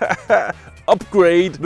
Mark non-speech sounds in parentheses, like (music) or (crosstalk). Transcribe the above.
(laughs) Upgrade!